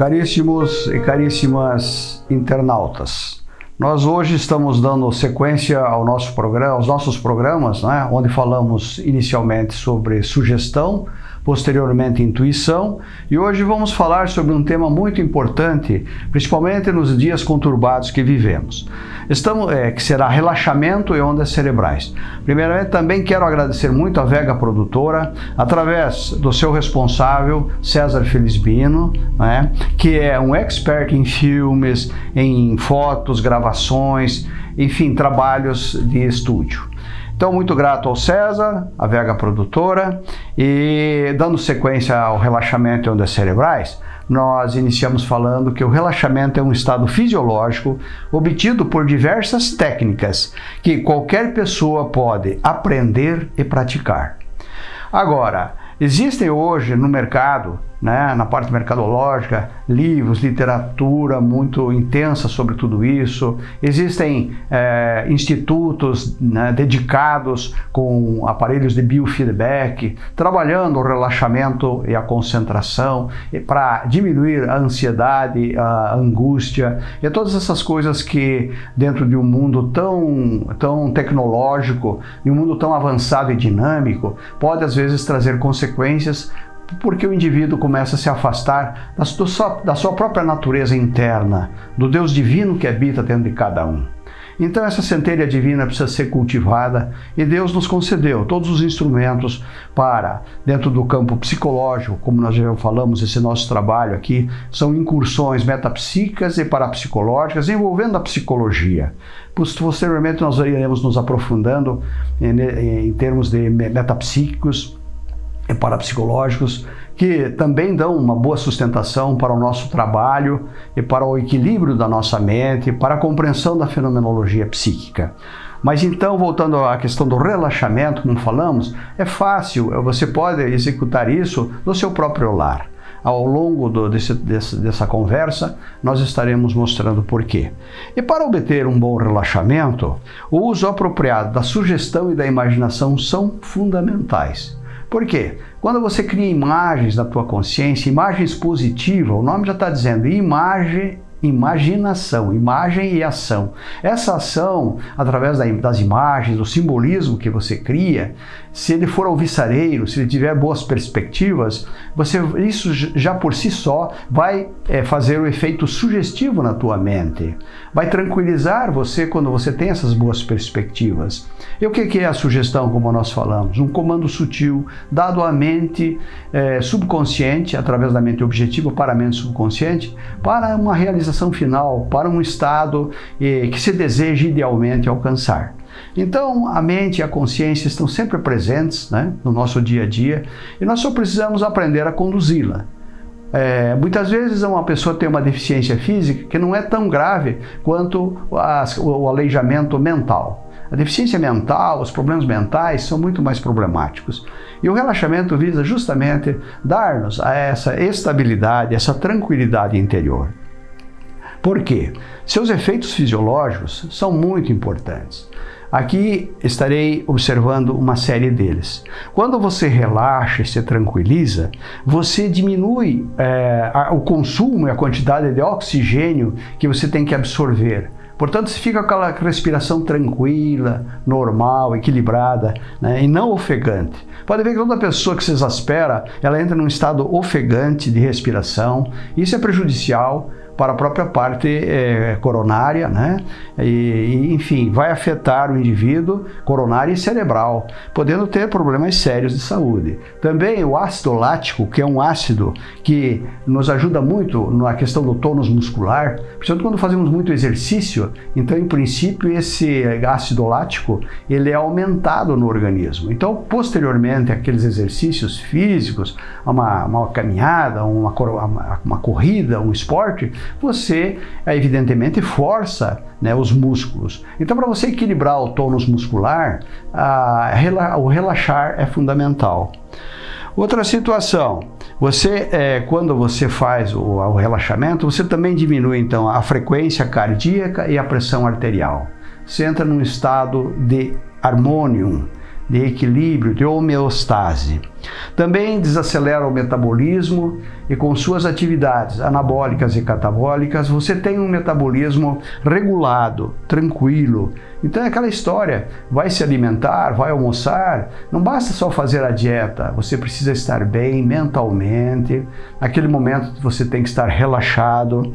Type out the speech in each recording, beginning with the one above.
Caríssimos e caríssimas internautas, nós hoje estamos dando sequência ao nosso programa, aos nossos programas, né, onde falamos inicialmente sobre sugestão, posteriormente intuição, e hoje vamos falar sobre um tema muito importante, principalmente nos dias conturbados que vivemos. Estamos, é, que será relaxamento e ondas cerebrais. Primeiramente, também quero agradecer muito a Vega Produtora, através do seu responsável, César Felizbino, né, que é um expert em filmes, em fotos, gravações, enfim, trabalhos de estúdio. Então, muito grato ao César, a Vega Produtora, e dando sequência ao relaxamento e ondas cerebrais, nós iniciamos falando que o relaxamento é um estado fisiológico obtido por diversas técnicas que qualquer pessoa pode aprender e praticar. Agora, existem hoje no mercado né, na parte mercadológica, livros, literatura muito intensa sobre tudo isso. Existem é, institutos né, dedicados com aparelhos de biofeedback, trabalhando o relaxamento e a concentração para diminuir a ansiedade, a angústia e todas essas coisas que dentro de um mundo tão, tão tecnológico, e um mundo tão avançado e dinâmico, pode às vezes trazer consequências porque o indivíduo começa a se afastar da sua, da sua própria natureza interna, do Deus divino que habita dentro de cada um. Então essa centelha divina precisa ser cultivada e Deus nos concedeu todos os instrumentos para, dentro do campo psicológico, como nós já falamos, esse nosso trabalho aqui, são incursões metapsíquicas e parapsicológicas envolvendo a psicologia. Posteriormente nós iremos nos aprofundando em, em termos de metapsíquicos, parapsicológicos que também dão uma boa sustentação para o nosso trabalho e para o equilíbrio da nossa mente, para a compreensão da fenomenologia psíquica. Mas então, voltando à questão do relaxamento, como falamos, é fácil, você pode executar isso no seu próprio lar. Ao longo do, desse, desse, dessa conversa, nós estaremos mostrando por quê. E para obter um bom relaxamento, o uso apropriado da sugestão e da imaginação são fundamentais. Por quê? Quando você cria imagens na tua consciência, imagens positivas, o nome já está dizendo, imagem imaginação, imagem e ação. Essa ação, através das imagens, do simbolismo que você cria, se ele for alvissareiro, se ele tiver boas perspectivas, você, isso já por si só vai é, fazer o efeito sugestivo na tua mente. Vai tranquilizar você quando você tem essas boas perspectivas. E o que é a sugestão, como nós falamos? Um comando sutil dado à mente é, subconsciente, através da mente objetiva para a mente subconsciente, para uma realização final, para um estado é, que se deseja idealmente alcançar. Então, a mente e a consciência estão sempre presentes né, no nosso dia a dia e nós só precisamos aprender a conduzi-la. É, muitas vezes uma pessoa tem uma deficiência física que não é tão grave quanto o aleijamento mental. A deficiência mental, os problemas mentais são muito mais problemáticos. E o relaxamento visa justamente dar-nos essa estabilidade, essa tranquilidade interior. Por quê? Seus efeitos fisiológicos são muito importantes. Aqui estarei observando uma série deles. Quando você relaxa e se tranquiliza, você diminui é, o consumo e a quantidade de oxigênio que você tem que absorver. Portanto, você fica com aquela respiração tranquila, normal, equilibrada né, e não ofegante. Pode ver que toda pessoa que se exaspera, ela entra num estado ofegante de respiração. Isso é prejudicial para a própria parte é, coronária, né? E, enfim, vai afetar o indivíduo coronário e cerebral, podendo ter problemas sérios de saúde. Também o ácido lático, que é um ácido que nos ajuda muito na questão do tônus muscular, principalmente quando fazemos muito exercício, então, em princípio, esse ácido lático ele é aumentado no organismo. Então, posteriormente, aqueles exercícios físicos, uma, uma caminhada, uma, uma, uma corrida, um esporte, você evidentemente força né, os músculos. Então, para você equilibrar o tônus muscular, a, o relaxar é fundamental. Outra situação, você, é, quando você faz o, o, relaxamento, você também diminui então a frequência cardíaca e a pressão arterial. Você entra num estado de harmonium, de equilíbrio, de homeostase. Também desacelera o metabolismo e com suas atividades anabólicas e catabólicas, você tem um metabolismo regulado, tranquilo. Então é aquela história, vai se alimentar, vai almoçar, não basta só fazer a dieta, você precisa estar bem mentalmente, naquele momento você tem que estar relaxado,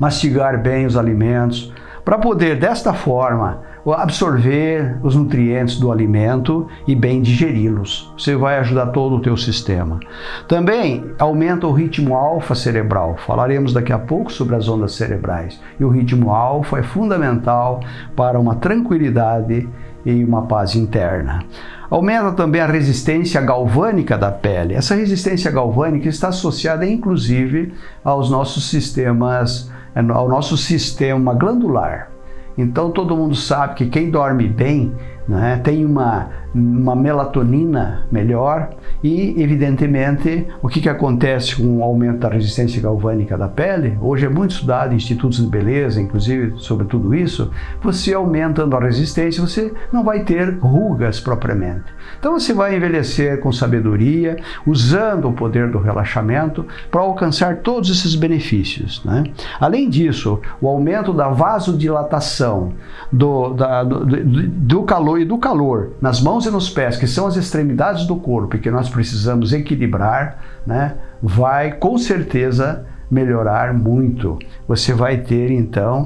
mastigar bem os alimentos, para poder desta forma absorver os nutrientes do alimento e bem digeri-los. Você vai ajudar todo o teu sistema. Também aumenta o ritmo alfa cerebral. Falaremos daqui a pouco sobre as ondas cerebrais. E o ritmo alfa é fundamental para uma tranquilidade e uma paz interna. Aumenta também a resistência galvânica da pele. Essa resistência galvânica está associada inclusive aos nossos sistemas, ao nosso sistema glandular. Então todo mundo sabe que quem dorme bem né, tem uma, uma melatonina melhor e, evidentemente, o que, que acontece com o aumento da resistência galvânica da pele? Hoje é muito estudado em institutos de beleza, inclusive, sobre tudo isso. Você aumentando a resistência, você não vai ter rugas propriamente. Então você vai envelhecer com sabedoria, usando o poder do relaxamento para alcançar todos esses benefícios. Né? Além disso, o aumento da vasodilatação, do, da, do, do, calor e do calor nas mãos e nos pés, que são as extremidades do corpo e que nós precisamos equilibrar, né, vai com certeza melhorar muito. Você vai ter então,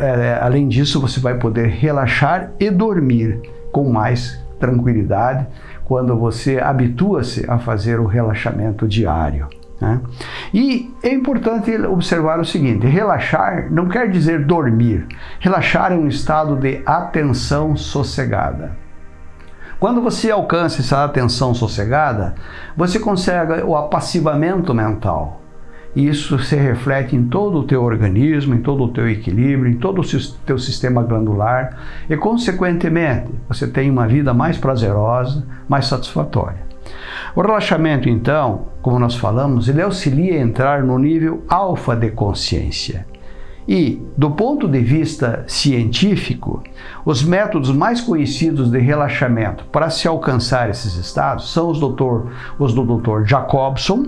é, além disso, você vai poder relaxar e dormir com mais tranquilidade quando você habitua-se a fazer o relaxamento diário. Né? E é importante observar o seguinte: relaxar não quer dizer dormir. Relaxar é um estado de atenção sossegada. Quando você alcança essa atenção sossegada, você consegue o apassivamento mental. Isso se reflete em todo o teu organismo, em todo o teu equilíbrio, em todo o teu sistema glandular e, consequentemente, você tem uma vida mais prazerosa, mais satisfatória. O relaxamento, então, como nós falamos, ele auxilia a entrar no nível alfa de consciência. E, do ponto de vista científico, os métodos mais conhecidos de relaxamento para se alcançar esses estados são os, doutor, os do Dr. Jacobson,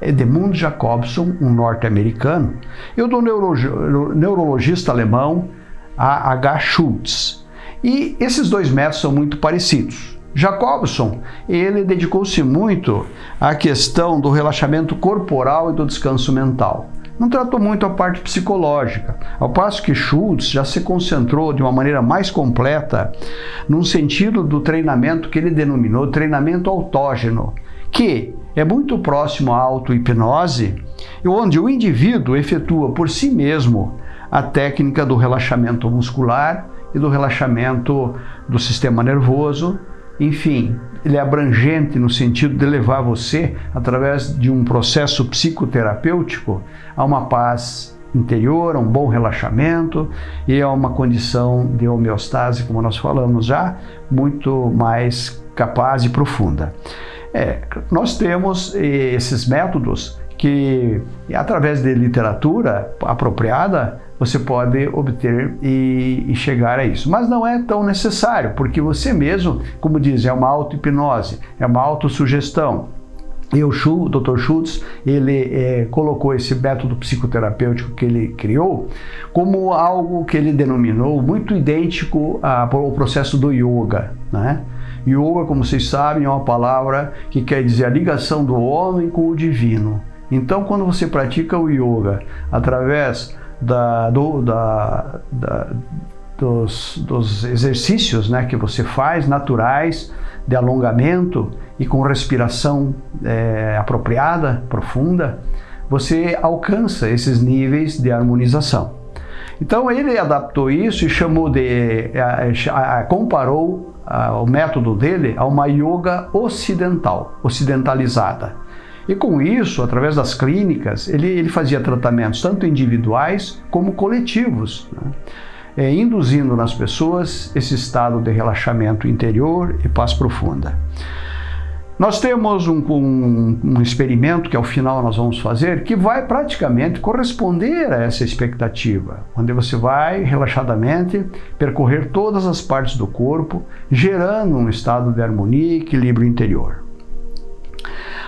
Edmund Jacobson, um norte-americano, e o do neurologista alemão A. H. Schultz. E esses dois métodos são muito parecidos. Jacobson, ele dedicou-se muito à questão do relaxamento corporal e do descanso mental. Não tratou muito a parte psicológica, ao passo que Schultz já se concentrou de uma maneira mais completa num sentido do treinamento que ele denominou treinamento autógeno, que é muito próximo à auto-hipnose, onde o indivíduo efetua por si mesmo a técnica do relaxamento muscular e do relaxamento do sistema nervoso, enfim, ele é abrangente no sentido de levar você, através de um processo psicoterapêutico, a uma paz interior, a um bom relaxamento e a uma condição de homeostase, como nós falamos já, muito mais capaz e profunda. É, nós temos eh, esses métodos que, através de literatura apropriada, você pode obter e, e, chegar a isso. Mas não é tão necessário, porque você mesmo, como diz, é uma auto-hipnose, é uma autossugestão. E o Dr. Schultz, ele é, colocou esse método psicoterapêutico que ele criou como algo que ele denominou muito idêntico ao processo do yoga, né? Yoga, como vocês sabem, é uma palavra que quer dizer a ligação do homem com o divino. Então, quando você pratica o yoga através da, do, da, da, dos, dos, exercícios né, que você faz naturais de alongamento e com respiração é, apropriada, profunda, você alcança esses níveis de harmonização. Então ele adaptou isso e chamou de, comparou o método dele a uma yoga ocidental, ocidentalizada. E com isso, através das clínicas, ele, ele fazia tratamentos tanto individuais como coletivos, né? é, induzindo nas pessoas esse estado de relaxamento interior e paz profunda. Nós temos um, um, um, experimento que ao final nós vamos fazer que vai praticamente corresponder a essa expectativa, onde você vai relaxadamente percorrer todas as partes do corpo, gerando um estado de harmonia e equilíbrio interior.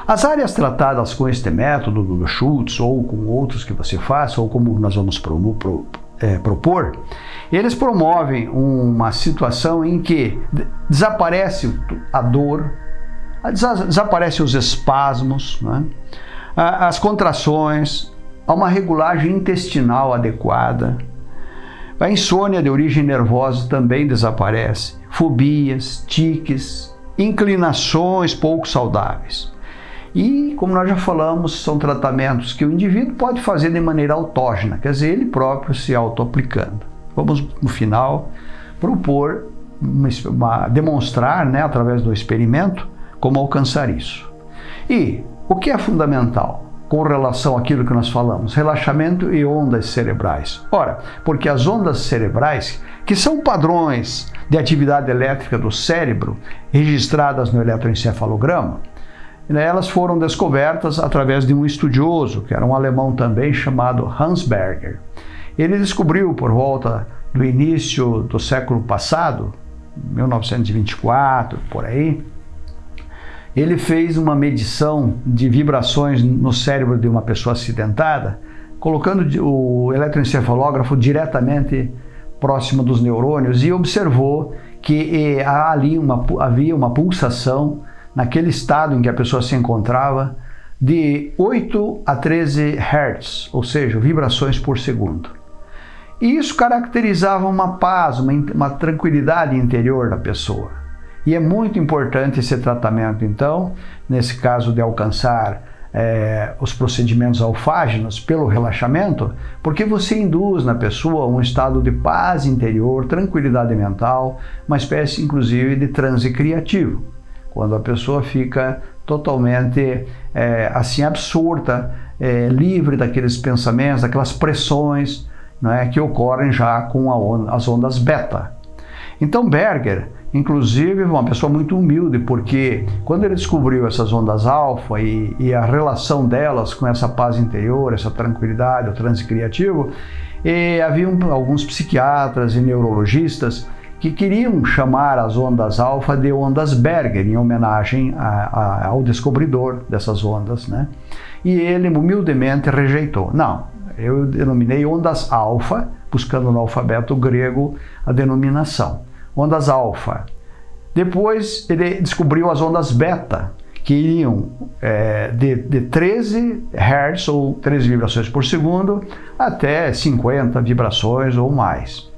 As áreas tratadas com este método do Schultz ou com outros que você faça, ou como nós vamos pro, pro, é, propor, eles promovem uma situação em que desaparece a dor, desaparecem os espasmos, né? as contrações, há uma regulagem intestinal adequada, a insônia de origem nervosa também desaparece, fobias, tiques, inclinações pouco saudáveis. E, como nós já falamos, são tratamentos que o indivíduo pode fazer de maneira autógena, quer dizer, ele próprio se auto-aplicando. Vamos, no final, propor, uma, uma, demonstrar, né, através do experimento, como alcançar isso. E o que é fundamental com relação àquilo que nós falamos? Relaxamento e ondas cerebrais. Ora, porque as ondas cerebrais, que são padrões de atividade elétrica do cérebro registradas no eletroencefalograma, né, elas foram descobertas através de um estudioso, que era um alemão também, chamado Hans Berger. Ele descobriu por volta do início do século passado, 1924, por aí, ele fez uma medição de vibrações no cérebro de uma pessoa acidentada, colocando o eletroencefalógrafo diretamente próximo dos neurônios e observou que eh, ali uma, havia uma pulsação naquele estado em que a pessoa se encontrava de 8 a 13 Hz, ou seja, vibrações por segundo. E isso caracterizava uma paz, uma, uma tranquilidade interior da pessoa. E é muito importante esse tratamento, então, nesse caso de alcançar é, os procedimentos alfágenos pelo relaxamento, porque você induz na pessoa um estado de paz interior, tranquilidade mental, uma espécie inclusive de transe criativo, quando a pessoa fica totalmente é, assim absurda, é, livre daqueles pensamentos, daquelas pressões não é, que ocorrem já com as ondas beta. Então Berger Inclusive, uma pessoa muito humilde, porque quando ele descobriu essas ondas alfa e, e a relação delas com essa paz interior, essa tranquilidade, o transe criativo, e havia alguns psiquiatras e neurologistas que queriam chamar as ondas alfa de ondas Berger, em homenagem a, a, ao descobridor dessas ondas. Né? E ele humildemente rejeitou. Não, eu denominei ondas alfa, buscando no alfabeto grego a denominação ondas alfa. Depois ele descobriu as ondas beta, que iriam é, de, de 13 Hz ou 13 vibrações por segundo até 50 vibrações ou mais.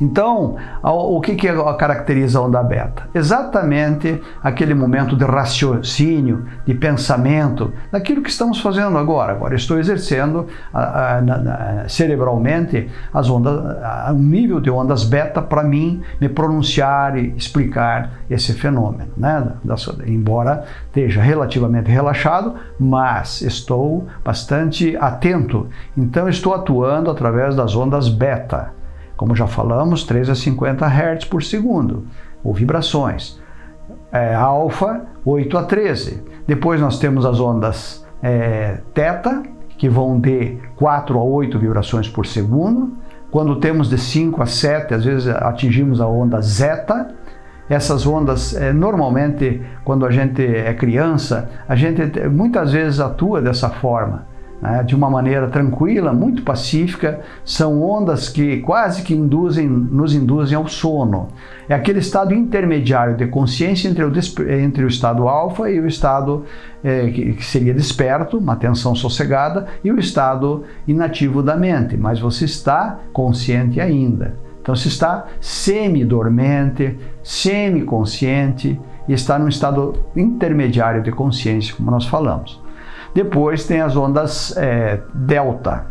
Então, o que, que caracteriza a onda beta? Exatamente aquele momento de raciocínio, de pensamento, daquilo que estamos fazendo agora. Agora estou exercendo a, a, a, cerebralmente as ondas, um nível de ondas beta para mim me pronunciar e explicar esse fenômeno. Né? Embora esteja relativamente relaxado, mas estou bastante atento. Então estou atuando através das ondas beta como já falamos, 3 a 50 Hz por segundo, ou vibrações. É, alfa, 8 a 13. Depois nós temos as ondas é, teta, que vão de 4 a 8 vibrações por segundo. Quando temos de 5 a 7, às vezes atingimos a onda zeta. Essas ondas, é, normalmente, quando a gente é criança, a gente muitas vezes atua dessa forma de uma maneira tranquila, muito pacífica, são ondas que quase que induzem, nos induzem ao sono. É aquele estado intermediário de consciência entre o, entre o estado alfa e o estado é, que, que seria desperto, uma atenção sossegada, e o estado inativo da mente, mas você está consciente ainda. Então você está semi-dormente, semi-consciente e está num estado intermediário de consciência, como nós falamos. Depois tem as ondas é, delta.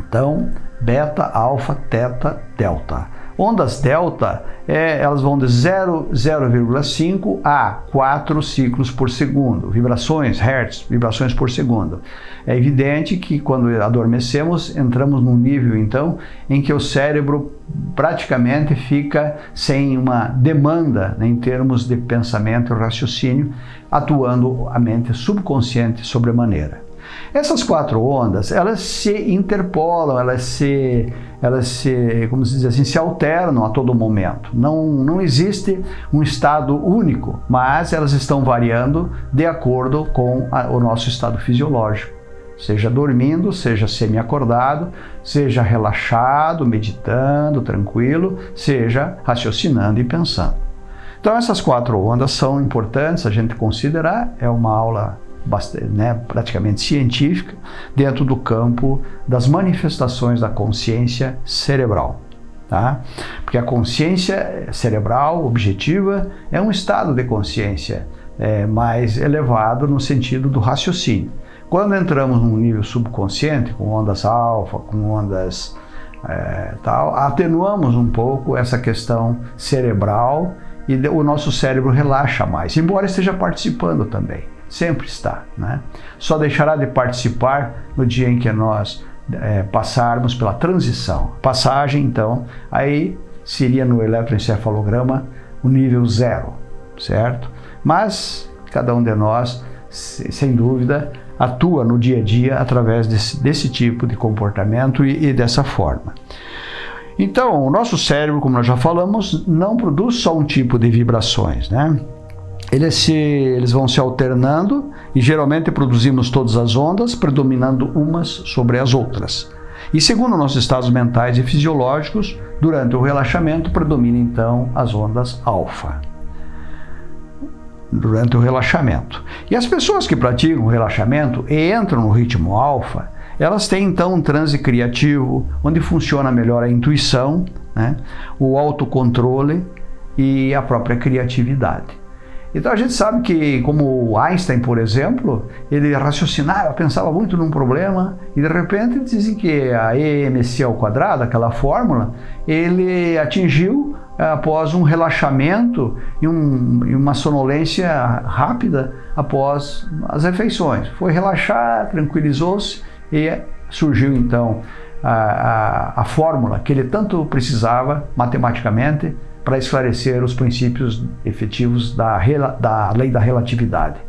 Então, beta, alfa, teta, delta. Ondas delta, é, elas vão de 0,5 a 4 ciclos por segundo, vibrações, hertz, vibrações por segundo. É evidente que quando adormecemos, entramos num nível então em que o cérebro praticamente fica sem uma demanda né, em termos de pensamento e raciocínio, atuando a mente subconsciente sobremaneira. Essas quatro ondas, elas se interpolam, elas se, elas se, como se diz assim, se alternam a todo momento. Não, não existe um estado único, mas elas estão variando de acordo com a, o nosso estado fisiológico. Seja dormindo, seja semi-acordado, seja relaxado, meditando, tranquilo, seja raciocinando e pensando. Então essas quatro ondas são importantes a gente considerar, é uma aula bastante, né, praticamente científica dentro do campo das manifestações da consciência cerebral. Tá? Porque a consciência cerebral objetiva é um estado de consciência é, mais elevado no sentido do raciocínio. Quando entramos num nível subconsciente, com ondas alfa, com ondas é, tal, atenuamos um pouco essa questão cerebral e o nosso cérebro relaxa mais, embora esteja participando também sempre está. Né? Só deixará de participar no dia em que nós é, passarmos pela transição. Passagem, então, aí seria no eletroencefalograma o nível zero, certo? Mas cada um de nós, sem dúvida, atua no dia a dia através desse, desse tipo de comportamento e, e dessa forma. Então, o nosso cérebro, como nós já falamos, não produz só um tipo de vibrações, né? Eles, se, eles vão se alternando e geralmente produzimos todas as ondas, predominando umas sobre as outras. E segundo nossos estados mentais e fisiológicos, durante o relaxamento predomina então as ondas alfa. Durante o relaxamento. E as pessoas que praticam o relaxamento e entram no ritmo alfa, elas têm então um transe criativo, onde funciona melhor a intuição, né, o autocontrole e a própria criatividade. Então a gente sabe que, como Einstein, por exemplo, ele raciocinava, pensava muito num problema e de repente dizem que a EMC ao quadrado, aquela fórmula, ele atingiu eh, após um relaxamento e, um, e uma sonolência rápida após as refeições. Foi relaxar, tranquilizou-se e surgiu então a, a, a fórmula que ele tanto precisava matematicamente para esclarecer os princípios efetivos da, da lei da relatividade.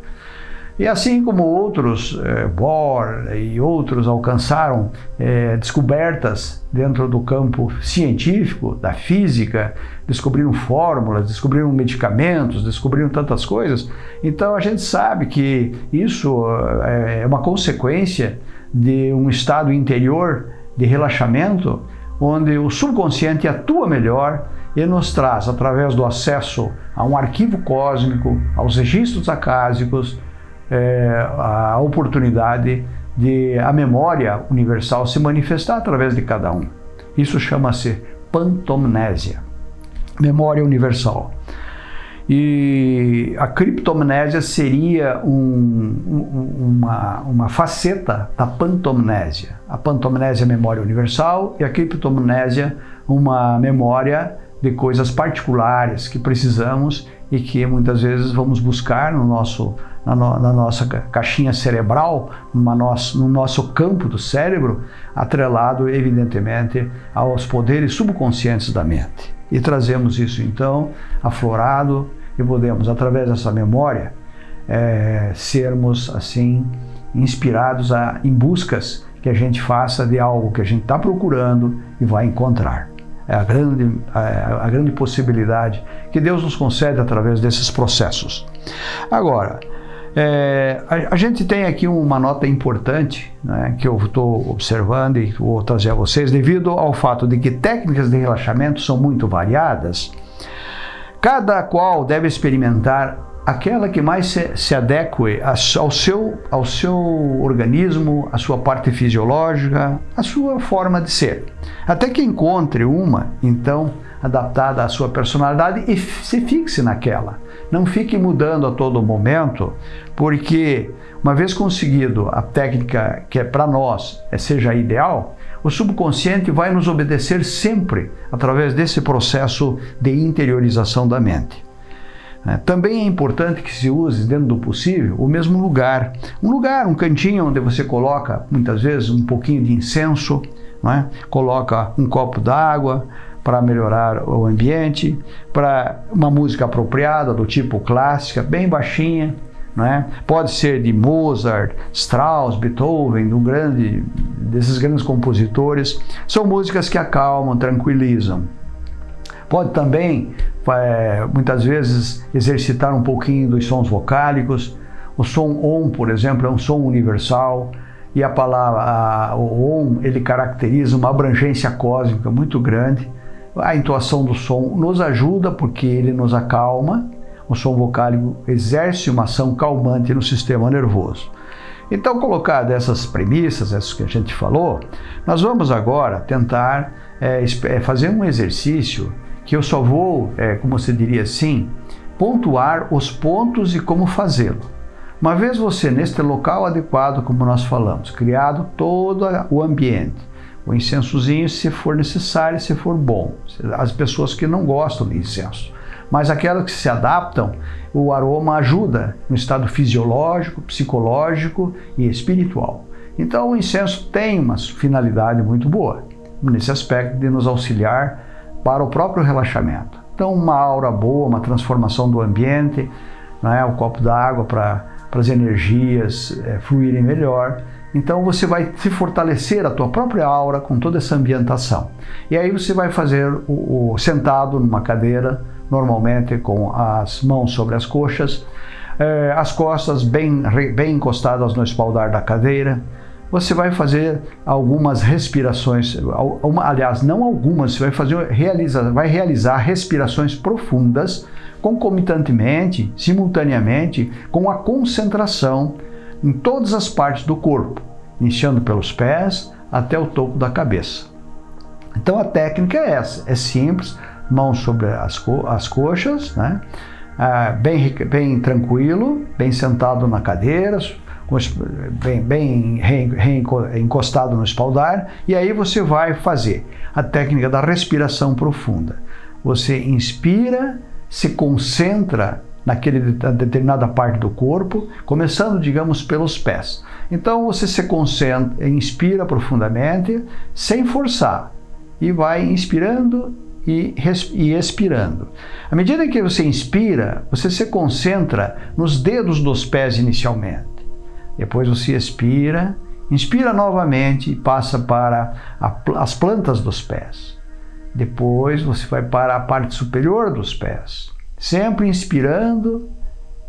E assim como outros, eh, Bohr e outros alcançaram eh, descobertas dentro do campo científico, da física, descobriram fórmulas, descobriram medicamentos, descobriram tantas coisas, então a gente sabe que isso eh, é uma consequência de um estado interior de relaxamento, onde o subconsciente atua melhor e nos traz, através do acesso a um arquivo cósmico, aos registros acásicos, é, a oportunidade de a memória universal se manifestar através de cada um. Isso chama-se pantomnésia, memória universal. E a criptomnésia seria um, um, uma, uma faceta da pantomnésia. A pantomnésia é memória universal e a criptomnésia uma memória de coisas particulares que precisamos e que muitas vezes vamos buscar no nosso, na, no, na nossa caixinha cerebral, nosso, no nosso campo do cérebro, atrelado evidentemente aos poderes subconscientes da mente. E trazemos isso então aflorado e podemos, através dessa memória, é, sermos assim inspirados a, em buscas que a gente faça de algo que a gente está procurando e vai encontrar a grande, a, a grande possibilidade que Deus nos concede através desses processos. Agora, é, a, a, gente tem aqui uma nota importante né, que eu estou observando e vou trazer a vocês, devido ao fato de que técnicas de relaxamento são muito variadas, cada qual deve experimentar aquela que mais se, se adeque ao seu, ao seu organismo, à sua parte fisiológica, à sua forma de ser. Até que encontre uma, então, adaptada à sua personalidade e se fixe naquela. Não fique mudando a todo momento, porque uma vez conseguido a técnica que é para nós é, seja ideal, o subconsciente vai nos obedecer sempre através desse processo de interiorização da mente. É, também é importante que se use, dentro do possível, o mesmo lugar. Um lugar, um cantinho onde você coloca, muitas vezes, um pouquinho de incenso, é? coloca um copo d'água para melhorar o ambiente, para uma música apropriada, do tipo clássica, bem baixinha, é? Pode ser de Mozart, Strauss, Beethoven, de um grande, desses grandes compositores. São músicas que acalmam, tranquilizam. Pode também, é, muitas vezes, exercitar um pouquinho dos sons vocálicos. O som OM, por exemplo, é um som universal e a palavra a, o OM ele caracteriza uma abrangência cósmica muito grande. A intuação do som nos ajuda porque ele nos acalma o som vocálico exerce uma ação calmante no sistema nervoso. Então, colocar dessas premissas, essas que a gente falou, nós vamos agora tentar é, fazer um exercício que eu só vou, é, como você diria assim, pontuar os pontos e como fazê-lo. Uma vez você neste local adequado, como nós falamos, criado todo o ambiente, o incensozinho se for necessário, se for bom. As pessoas que não gostam de incenso, mas aquelas que se adaptam, o aroma ajuda no estado fisiológico, psicológico e espiritual. Então o incenso tem uma finalidade muito boa nesse aspecto de nos auxiliar para o próprio relaxamento. Então uma aura boa, uma transformação do ambiente, né, o copo d'água para as energias é, fluírem melhor. Então você vai se fortalecer a tua própria aura com toda essa ambientação. E aí você vai fazer o, o sentado numa cadeira normalmente com as mãos sobre as coxas, eh, as costas bem, bem encostadas no espaldar da cadeira. Você vai fazer algumas respirações, aliás, não algumas, você vai, fazer, realiza, vai realizar respirações profundas, concomitantemente, simultaneamente, com a concentração em todas as partes do corpo, iniciando pelos pés até o topo da cabeça. Então a técnica é essa, é simples, mãos sobre as, co as coxas, né? Ah, bem, bem tranquilo, bem sentado na cadeira, bem, bem encostado no espaldar, e aí você vai fazer a técnica da respiração profunda. Você inspira, se concentra naquele determinada parte do corpo, começando, digamos, pelos pés. Então você se concentra, inspira profundamente, sem forçar, e vai inspirando e, e expirando. À medida que você inspira, você se concentra nos dedos dos pés inicialmente. Depois você expira, inspira novamente e passa para a, as plantas dos pés. Depois você vai para a parte superior dos pés, sempre inspirando,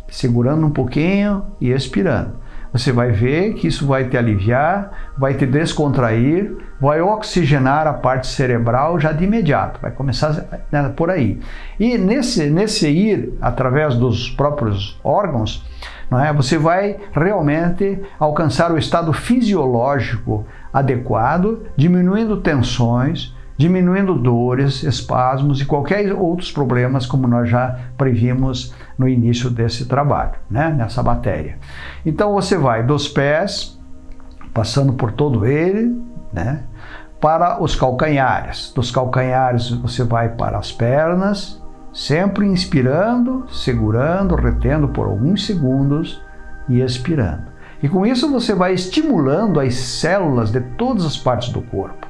segurando um pouquinho e expirando você vai ver que isso vai te aliviar, vai te descontrair, vai oxigenar a parte cerebral já de imediato, vai começar né, por aí. E nesse, nesse ir através dos próprios órgãos, não é, você vai realmente alcançar o estado fisiológico adequado, diminuindo tensões, diminuindo dores, espasmos e qualquer outros problemas, como nós já previmos no início desse trabalho, né? nessa matéria. Então você vai dos pés, passando por todo ele, né? para os calcanhares. Dos calcanhares você vai para as pernas, sempre inspirando, segurando, retendo por alguns segundos e expirando. E com isso você vai estimulando as células de todas as partes do corpo.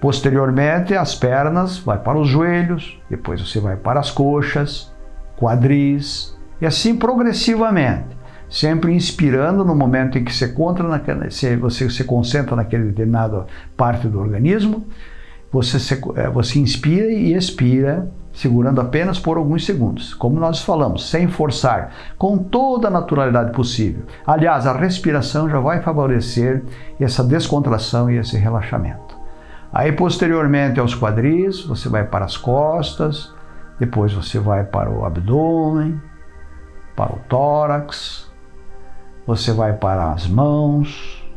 Posteriormente, as pernas vai para os joelhos, depois você vai para as coxas, quadris e assim progressivamente. Sempre inspirando no momento em que você, naquela, você se concentra naquele determinada parte do organismo, você, se, é, você inspira e expira, segurando apenas por alguns segundos. Como nós falamos, sem forçar, com toda a naturalidade possível. Aliás, a respiração já vai favorecer essa descontração e esse relaxamento. Aí posteriormente aos quadris, você vai para as costas, depois você vai para o abdômen, para o tórax, você vai para as mãos,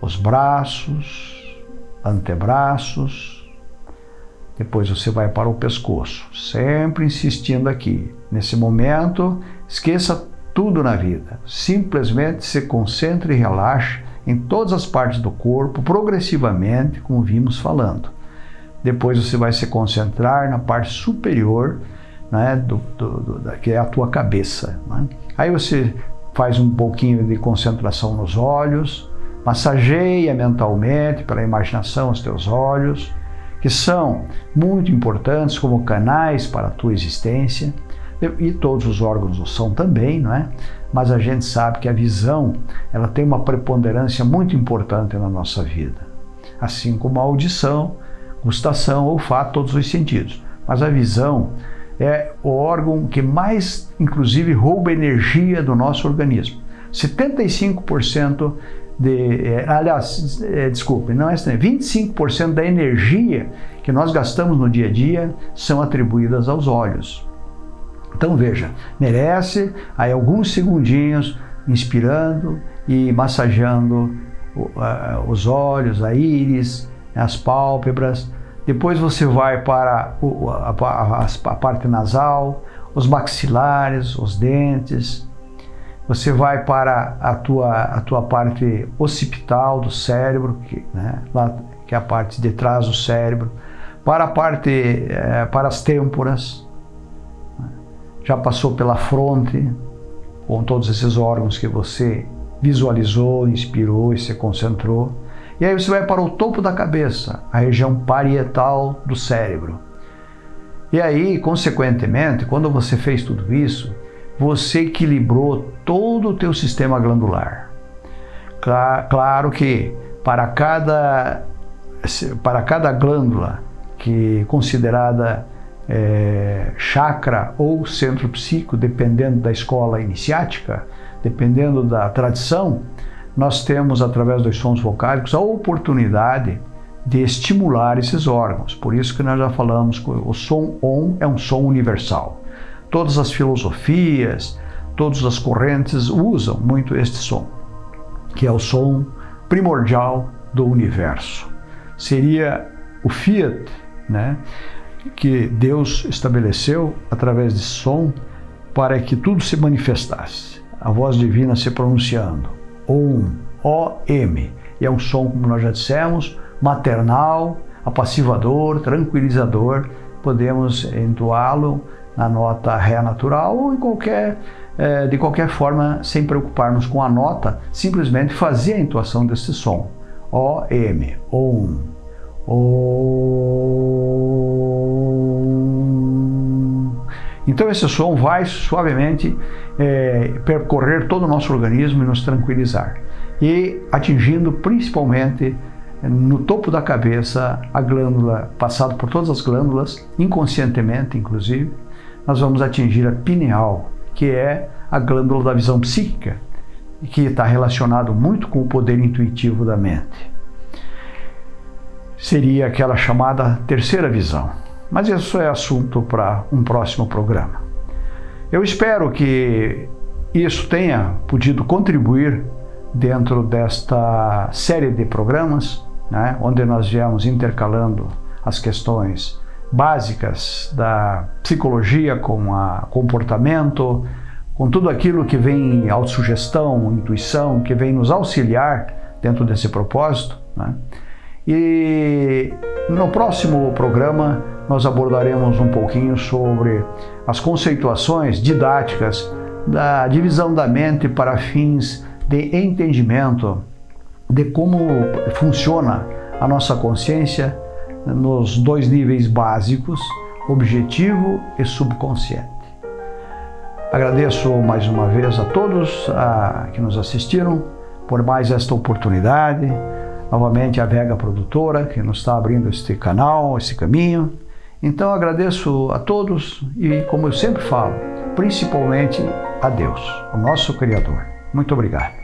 os braços, antebraços, depois você vai para o pescoço, sempre insistindo aqui. Nesse momento, esqueça tudo na vida, simplesmente se concentre e relaxe em todas as partes do corpo, progressivamente, como vimos falando. Depois você vai se concentrar na parte superior, né, do, do, do que é a tua cabeça. Né? Aí você faz um pouquinho de concentração nos olhos, massageia mentalmente pela imaginação os teus olhos, que são muito importantes como canais para a tua existência. e todos os órgãos o são também, não é? Mas a gente sabe que a visão, ela tem uma preponderância muito importante na nossa vida. Assim como a audição, gustação, olfato, todos os sentidos. Mas a visão é o órgão que mais, inclusive, rouba energia do nosso organismo. 75% de, é, aliás, é, desculpe, não é 25% da energia que nós gastamos no dia a dia são atribuídas aos olhos. Então veja, merece aí alguns segundinhos inspirando e massageando os olhos, a íris, as pálpebras. Depois você vai para a parte nasal, os maxilares, os dentes. Você vai para a tua, a tua parte occipital do cérebro, que, né, lá, que é a parte de trás do cérebro, para a parte, é, para as têmporas, já passou pela fronte, com todos esses órgãos que você visualizou, inspirou e se concentrou. E aí você vai para o topo da cabeça, a região parietal do cérebro. E aí, consequentemente, quando você fez tudo isso, você equilibrou todo o teu sistema glandular. Claro que para cada, para cada glândula que considerada é, chakra ou centro psíquico, dependendo da escola iniciática, dependendo da tradição, nós temos, através dos sons vocálicos, a oportunidade de estimular esses órgãos. Por isso que nós já falamos que o som OM é um som universal. Todas as filosofias, todas as correntes usam muito este som, que é o som primordial do universo. Seria o Fiat, né? que Deus estabeleceu através de som para que tudo se manifestasse. A voz divina se pronunciando. Om, O-M. E é um som, como nós já dissemos, maternal, apassivador, tranquilizador. Podemos entoá-lo na nota Ré natural ou em qualquer, eh, de qualquer forma, sem preocuparmos com a nota, simplesmente fazer a entoação desse som. O-M, Om. Então esse som vai suavemente é, percorrer todo o nosso organismo e nos tranquilizar. E atingindo principalmente no topo da cabeça a glândula, passado por todas as glândulas, inconscientemente inclusive, nós vamos atingir a pineal, que é a glândula da visão psíquica, que está relacionado muito com o poder intuitivo da mente. Seria aquela chamada terceira visão. Mas isso é assunto para um próximo programa. Eu espero que isso tenha podido contribuir dentro desta série de programas, né, onde nós viemos intercalando as questões básicas da psicologia com a comportamento, com tudo aquilo que vem autossugestão, intuição, que vem nos auxiliar dentro desse propósito. Né? E no próximo programa nós abordaremos um pouquinho sobre as conceituações didáticas da divisão da mente para fins de entendimento de como funciona a nossa consciência nos dois níveis básicos, objetivo e subconsciente. Agradeço mais uma vez a todos a, que nos assistiram por mais esta oportunidade. Novamente a Vega Produtora, que nos está abrindo este canal, esse caminho. Então agradeço a todos e, como eu sempre falo, principalmente a Deus, o nosso Criador. Muito obrigado.